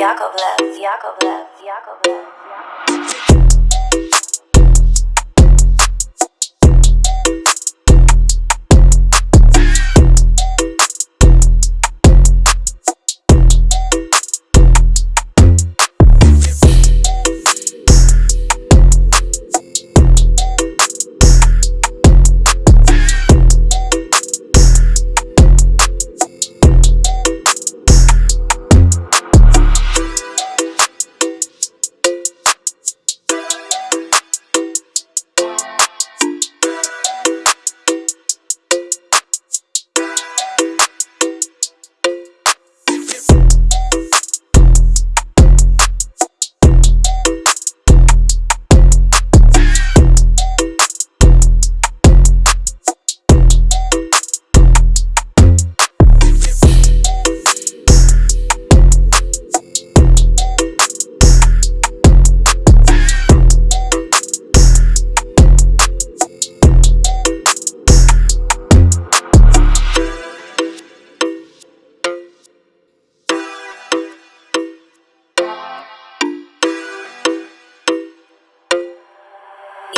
Yakovlev, Yakovlev, Yakovlev, Yakovlev.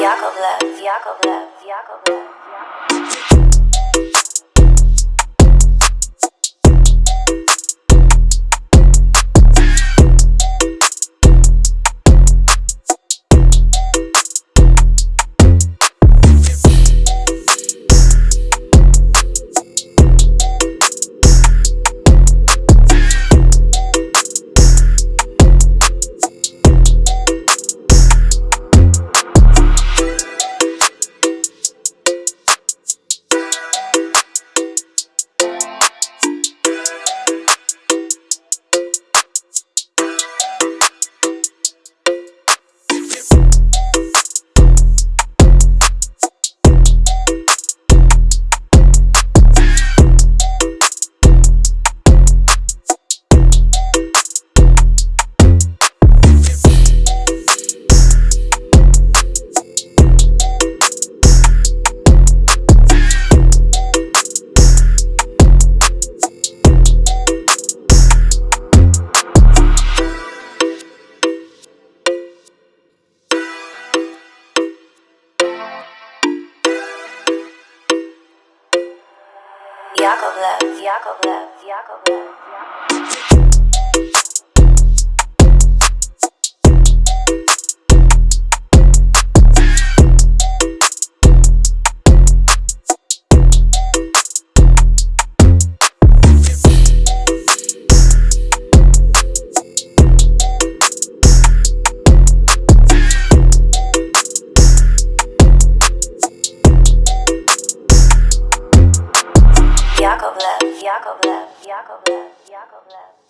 Yakovlev, Yakovlev, Yakovlev, Yakovlev. Yakovlev, Yakovlev, Yakovlev, Yakovlev. Yakovlev, Yakovlev, Yakovlev.